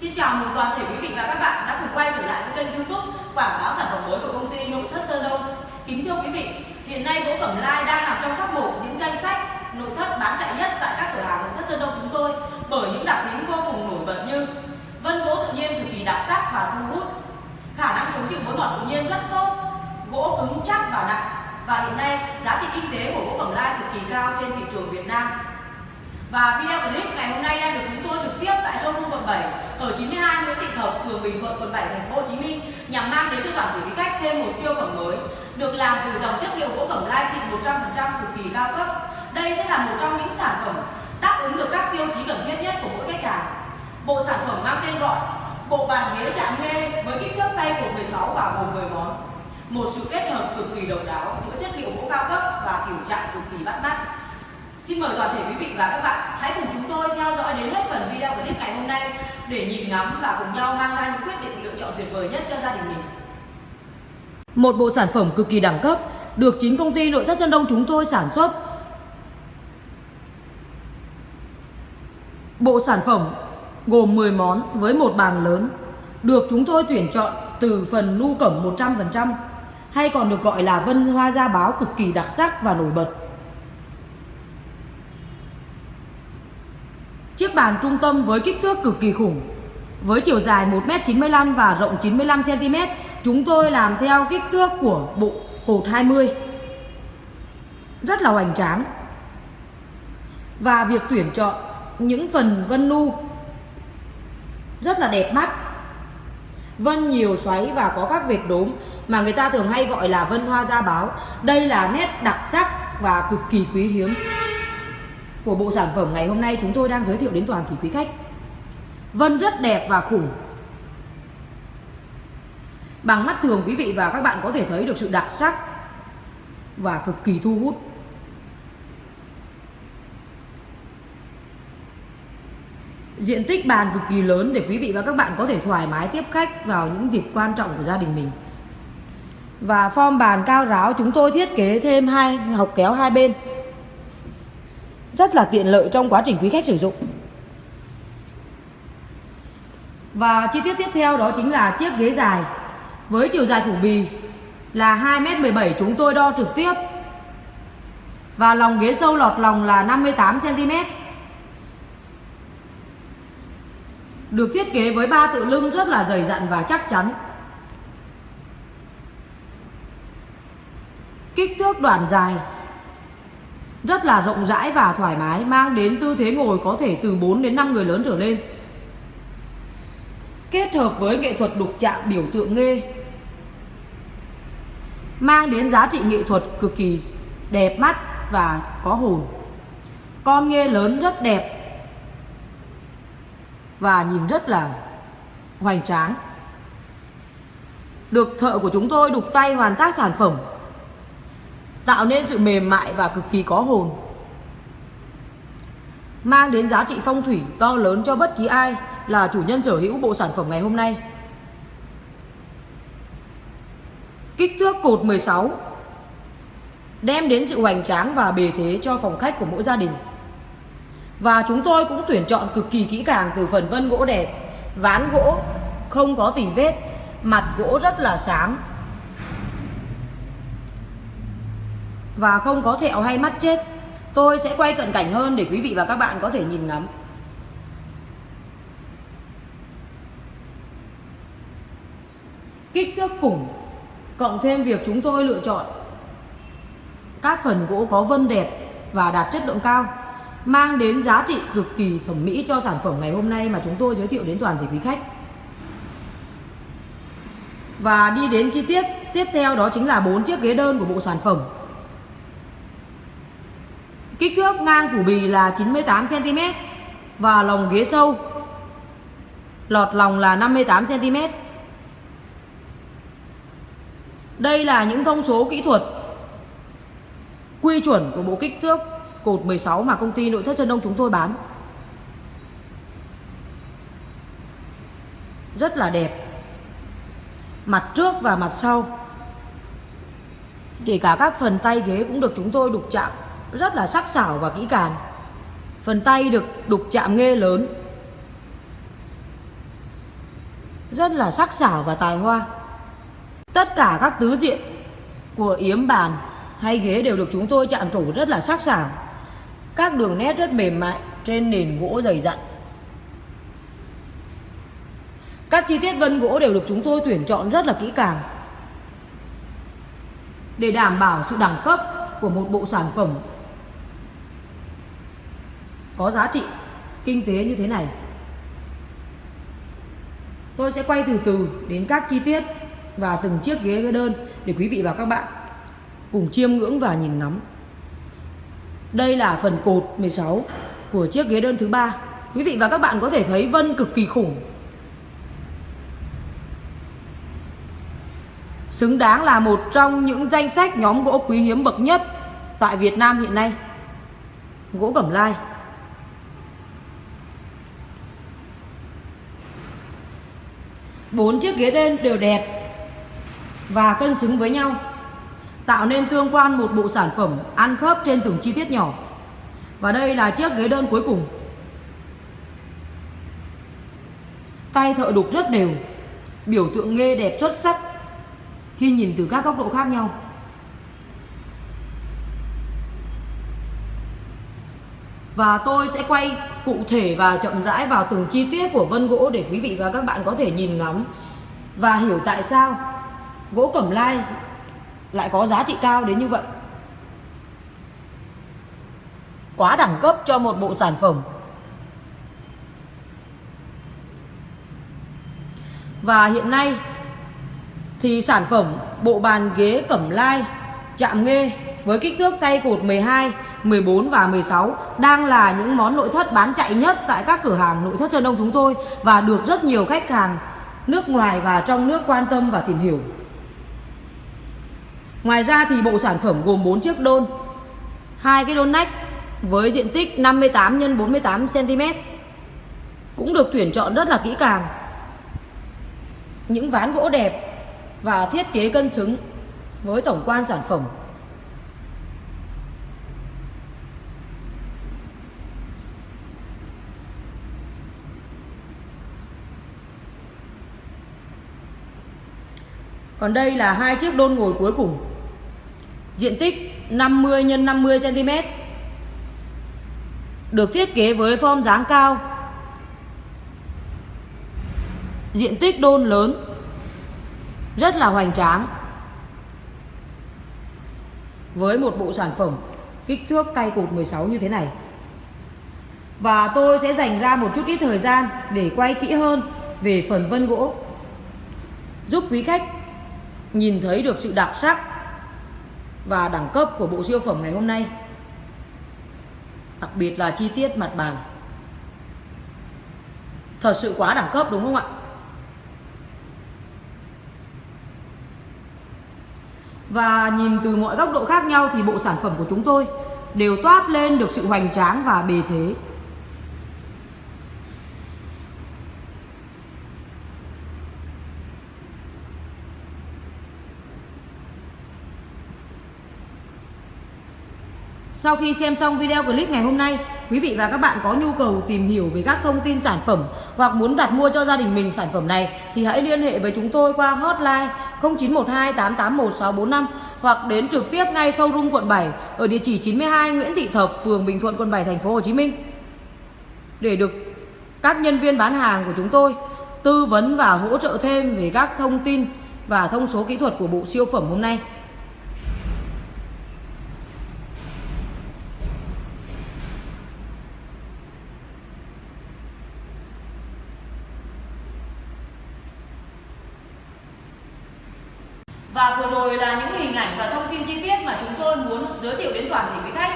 Xin chào mừng toàn thể quý vị và các bạn đã cùng quay trở lại với kênh youtube quảng cáo sản phẩm mới của công ty nội thất Sơn Đông. Kính thưa quý vị, hiện nay gỗ cẩm lai đang nằm trong top 1 những danh sách nội thất bán chạy nhất tại các cửa hàng nội thất Sơn Đông chúng tôi bởi những đặc tính vô cùng nổi bật như vân gỗ tự nhiên cực kỳ đặc sắc và thu hút, khả năng chống chịu mối mọt tự nhiên rất tốt, gỗ cứng chắc và nặng và hiện nay giá trị kinh tế của gỗ cẩm lai cực kỳ cao trên thị trường Việt Nam. Và video clip ngày hôm nay đang được chúng tôi trực tiếp tại showroom quận 7 ở 92 Nguyễn Thị Thập, phường Bình Thuận, quận 7, thành phố Hồ Chí Minh nhằm mang đến cho toàn thể quý khách thêm một siêu phẩm mới được làm từ dòng chất liệu gỗ cẩm lai xịn 100% cực kỳ cao cấp. Đây sẽ là một trong những sản phẩm đáp ứng được các tiêu chí cần thiết nhất của mỗi khách hàng. Bộ sản phẩm mang tên gọi bộ bàn ghế chạm nghe với kích thước tay của 16 và gồm 10 món. Một sự kết hợp cực kỳ độc đáo giữa chất liệu gỗ cao cấp và kiểu chạm cực kỳ bắt mắt. Xin mời toàn thể quý vị và các bạn hãy cùng chúng tôi theo dõi đến hết phần video clip ngày hôm nay để nhìn ngắm và cùng nhau mang ra những quyết định lựa chọn tuyệt vời nhất cho gia đình mình. Một bộ sản phẩm cực kỳ đẳng cấp, được chính công ty nội thất Sơn Đông chúng tôi sản xuất. Bộ sản phẩm gồm 10 món với một bàn lớn, được chúng tôi tuyển chọn từ phần nu cẩm 100% hay còn được gọi là vân hoa da báo cực kỳ đặc sắc và nổi bật. Chiếc bàn trung tâm với kích thước cực kỳ khủng. Với chiều dài 1m95 và rộng 95cm Chúng tôi làm theo kích thước của bộ cột 20 Rất là hoành tráng. Và việc tuyển chọn những phần vân nu Rất là đẹp mắt. Vân nhiều xoáy và có các vệt đốm Mà người ta thường hay gọi là vân hoa da báo. Đây là nét đặc sắc và cực kỳ quý hiếm của bộ sản phẩm ngày hôm nay chúng tôi đang giới thiệu đến toàn thể quý khách. Vân rất đẹp và khủng. Bằng mắt thường quý vị và các bạn có thể thấy được sự đặc sắc và cực kỳ thu hút. Diện tích bàn cực kỳ lớn để quý vị và các bạn có thể thoải mái tiếp khách vào những dịp quan trọng của gia đình mình. Và form bàn cao ráo, chúng tôi thiết kế thêm hai học kéo hai bên rất là tiện lợi trong quá trình quý khách sử dụng. Và chi tiết tiếp theo đó chính là chiếc ghế dài. Với chiều dài phủ bì là 2m17 chúng tôi đo trực tiếp. Và lòng ghế sâu lọt lòng là 58cm được thiết kế với ba tự lưng rất là dày dặn và chắc chắn. Kích thước đoạn dài rất là rộng rãi và thoải mái, mang đến tư thế ngồi có thể từ 4 đến 5 người lớn trở lên. Kết hợp với nghệ thuật đục chạm biểu tượng nghê, mang đến giá trị nghệ thuật cực kỳ đẹp mắt và có hồn. Con nghê lớn rất đẹp và nhìn rất là hoành tráng. Được thợ của chúng tôi đục tay hoàn tác sản phẩm tạo nên sự mềm mại và cực kỳ có hồn. Mang đến giá trị phong thủy to lớn cho bất kỳ ai là chủ nhân sở hữu bộ sản phẩm ngày hôm nay. Kích thước cột 16 đem đến sự hoành tráng và bề thế cho phòng khách của mỗi gia đình. Và chúng tôi cũng tuyển chọn cực kỳ kỹ càng từ phần vân gỗ đẹp, ván gỗ không có tỉ vết, mặt gỗ rất là sáng và không có thẹo hay mắt chết, tôi sẽ quay cận cảnh hơn để quý vị và các bạn có thể nhìn ngắm. Kích thước củng cộng thêm việc chúng tôi lựa chọn. Các phần gỗ có vân đẹp và đạt chất lượng cao, mang đến giá trị cực kỳ thẩm mỹ cho sản phẩm ngày hôm nay mà chúng tôi giới thiệu đến toàn thể quý khách. Và đi đến chi tiết, tiếp theo đó chính là bốn chiếc ghế đơn của bộ sản phẩm. Kích thước ngang phủ bì là 98cm và lồng ghế sâu lọt lòng là 58cm. Đây là những thông số kỹ thuật quy chuẩn của bộ kích thước cột 16 mà công ty nội thất Sơn Đông chúng tôi bán. Rất là đẹp. Mặt trước và mặt sau. Kể cả các phần tay ghế cũng được chúng tôi đục chạm rất là sắc sảo và kỹ càng phần tay được đục chạm nghê lớn rất là sắc sảo và tài hoa. Tất cả các tứ diện của yếm bàn hay ghế đều được chúng tôi chạm trổ rất là sắc sảo. Các đường nét rất mềm mại trên nền gỗ dày dặn. Các chi tiết vân gỗ đều được chúng tôi tuyển chọn rất là kỹ càng để đảm bảo sự đẳng cấp của một bộ sản phẩm có giá trị kinh tế như thế này. Tôi sẽ quay từ từ đến các chi tiết và từng chiếc ghế ghế đơn để quý vị và các bạn cùng chiêm ngưỡng và nhìn ngắm. Đây là phần cột 16 của chiếc ghế đơn thứ ba. Quý vị và các bạn có thể thấy vân cực kỳ khủng. Xứng đáng là một trong những danh sách nhóm gỗ quý hiếm bậc nhất tại Việt Nam hiện nay. Gỗ cẩm lai. Bốn chiếc ghế đen đều đẹp và cân xứng với nhau tạo nên tương quan một bộ sản phẩm ăn khớp trên từng chi tiết nhỏ. Và đây là chiếc ghế đơn cuối cùng. Tay thợ đục rất đều, biểu tượng nghe đẹp xuất sắc khi nhìn từ các góc độ khác nhau. Và tôi sẽ quay cụ thể và chậm rãi vào từng chi tiết của vân gỗ để quý vị và các bạn có thể nhìn ngắm và hiểu tại sao gỗ cẩm lai lại có giá trị cao đến như vậy. Quá đẳng cấp cho một bộ sản phẩm. Và hiện nay thì sản phẩm bộ bàn ghế cẩm lai chạm nghê với kích thước tay cột 12, 14 và 16 đang là những món nội thất bán chạy nhất tại các cửa hàng nội thất Sơn Đông chúng tôi và được rất nhiều khách hàng nước ngoài và trong nước quan tâm và tìm hiểu. Ngoài ra thì bộ sản phẩm gồm 4 chiếc đôn, hai cái đôn nách với diện tích 58 x 48 cm cũng được tuyển chọn rất là kỹ càng. Những ván gỗ đẹp và thiết kế cân xứng với tổng quan sản phẩm. Còn đây là hai chiếc đôn ngồi cuối cùng. Diện tích 50 x 50 cm được thiết kế với form dáng cao. Diện tích đôn lớn. Rất là hoành tráng. Với một bộ sản phẩm kích thước tay cột 16 như thế này. Và tôi sẽ dành ra một chút ít thời gian để quay kỹ hơn về phần vân gỗ, giúp quý khách nhìn thấy được sự đặc sắc và đẳng cấp của bộ siêu phẩm ngày hôm nay, đặc biệt là chi tiết mặt bàn. Thật sự quá đẳng cấp đúng không ạ? Và nhìn từ mọi góc độ khác nhau thì bộ sản phẩm của chúng tôi đều toát lên được sự hoành tráng và bề thế. Sau khi xem xong video clip ngày hôm nay, quý vị và các bạn có nhu cầu tìm hiểu về các thông tin sản phẩm hoặc muốn đặt mua cho gia đình mình sản phẩm này thì hãy liên hệ với chúng tôi qua hotline 0912 881 645 hoặc đến trực tiếp ngay showroom quận 7 ở địa chỉ 92 Nguyễn Thị Thập, phường Bình Thuận, quận 7, thành phố Hồ Chí Minh. Để được các nhân viên bán hàng của chúng tôi tư vấn và hỗ trợ thêm về các thông tin và thông số kỹ thuật của bộ siêu phẩm hôm nay. Và vừa rồi là những hình ảnh và thông tin chi tiết mà chúng tôi muốn giới thiệu đến toàn thể quý khách.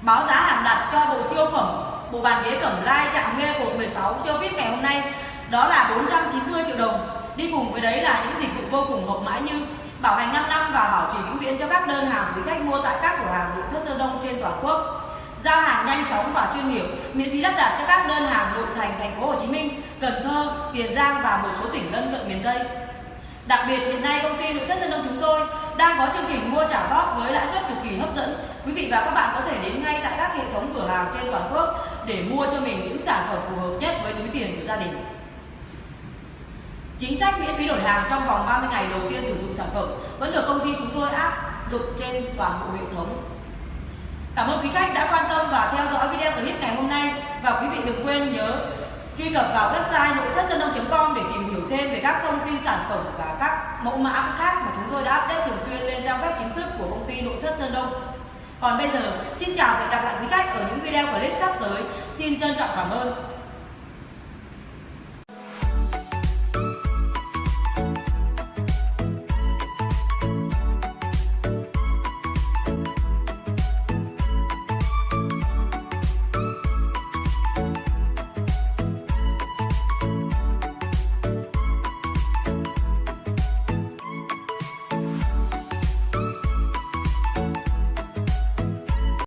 Báo giá hàng đặt cho bộ siêu phẩm bộ bàn ghế cẩm lai chạm nghe cột 16 siêu VIP ngày hôm nay đó là 490 triệu đồng. Đi cùng với đấy là những dịch vụ vô cùng hậu mãi như bảo hành 5 năm và bảo trì vĩnh viễn cho các đơn hàng quý khách mua tại các cửa hàng nội thất Sơn Đông trên toàn quốc. Giao hàng nhanh chóng và chuyên nghiệp, miễn phí lắp đặt cho các đơn hàng nội thành thành phố Hồ Chí Minh, Cần Thơ, Tiền Giang và một số tỉnh lân cận miền Tây. Đặc biệt hiện nay công ty nội thất Sơn Đông chúng tôi đang có chương trình mua trả góp với lãi suất cực kỳ hấp dẫn. Quý vị và các bạn có thể đến ngay tại các hệ thống cửa hàng trên toàn quốc để mua cho mình những sản phẩm phù hợp nhất với túi tiền của gia đình. Chính sách miễn phí đổi hàng trong vòng 30 ngày đầu tiên sử dụng sản phẩm vẫn được công ty chúng tôi áp dụng trên toàn bộ hệ thống. Cảm ơn quý khách đã quan tâm và theo dõi video clip ngày hôm nay và quý vị đừng quên nhớ truy cập vào website nội thất sơn đông.com để tìm hiểu thêm về các thông tin sản phẩm và các mẫu mã khác mà chúng tôi đã update thường xuyên lên trang web chính thức của công ty nội thất sơn đông. Còn bây giờ, xin chào và hẹn gặp lại quý khách ở những video clip sắp tới. Xin trân trọng cảm ơn.